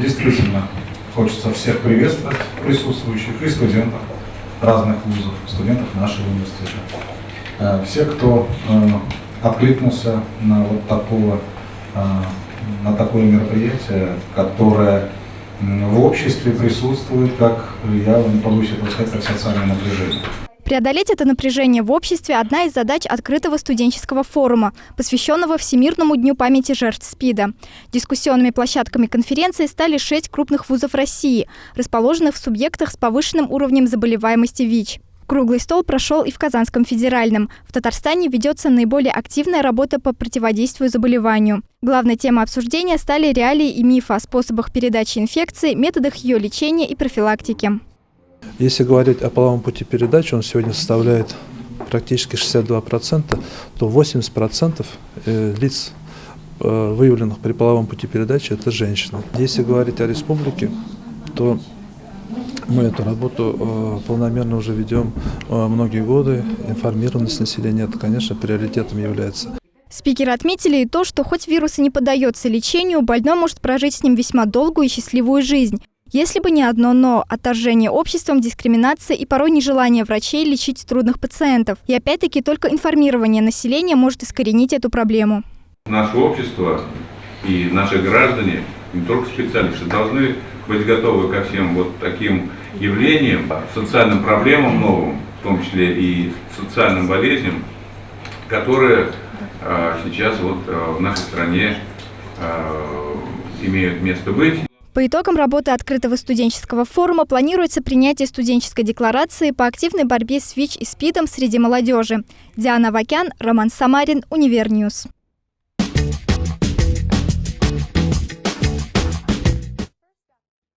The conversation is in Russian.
Действительно, хочется всех приветствовать, присутствующих и студентов разных вузов, студентов нашего университета. Э, все, кто э, откликнулся на вот такого, э, на такое мероприятие, которое в обществе присутствует, как я не побоюсь этого сказать, как социальное напряжение. Преодолеть это напряжение в обществе – одна из задач открытого студенческого форума, посвященного Всемирному дню памяти жертв СПИДа. Дискуссионными площадками конференции стали шесть крупных вузов России, расположенных в субъектах с повышенным уровнем заболеваемости ВИЧ. Круглый стол прошел и в Казанском федеральном. В Татарстане ведется наиболее активная работа по противодействию заболеванию. Главной темой обсуждения стали реалии и мифы о способах передачи инфекции, методах ее лечения и профилактики. Если говорить о половом пути передачи, он сегодня составляет практически 62%, то 80% э, лиц, э, выявленных при половом пути передачи, это женщины. Если говорить о республике, то мы эту работу э, полномерно уже ведем многие годы. Информированность населения, это, конечно, приоритетом является. Спикеры отметили и то, что хоть вирус и не поддается лечению, больной может прожить с ним весьма долгую и счастливую жизнь. Если бы не одно «но» – отторжение обществом, дискриминация и порой нежелание врачей лечить трудных пациентов. И опять-таки только информирование населения может искоренить эту проблему. Наше общество и наши граждане, не только специалисты, должны быть готовы ко всем вот таким явлениям, социальным проблемам новым, в том числе и социальным болезням, которые э, сейчас вот э, в нашей стране э, имеют место быть. По итогам работы открытого студенческого форума планируется принятие студенческой декларации по активной борьбе с ВИЧ и СПИДом среди молодежи. Диана Вакян, Роман Самарин, Универньюз.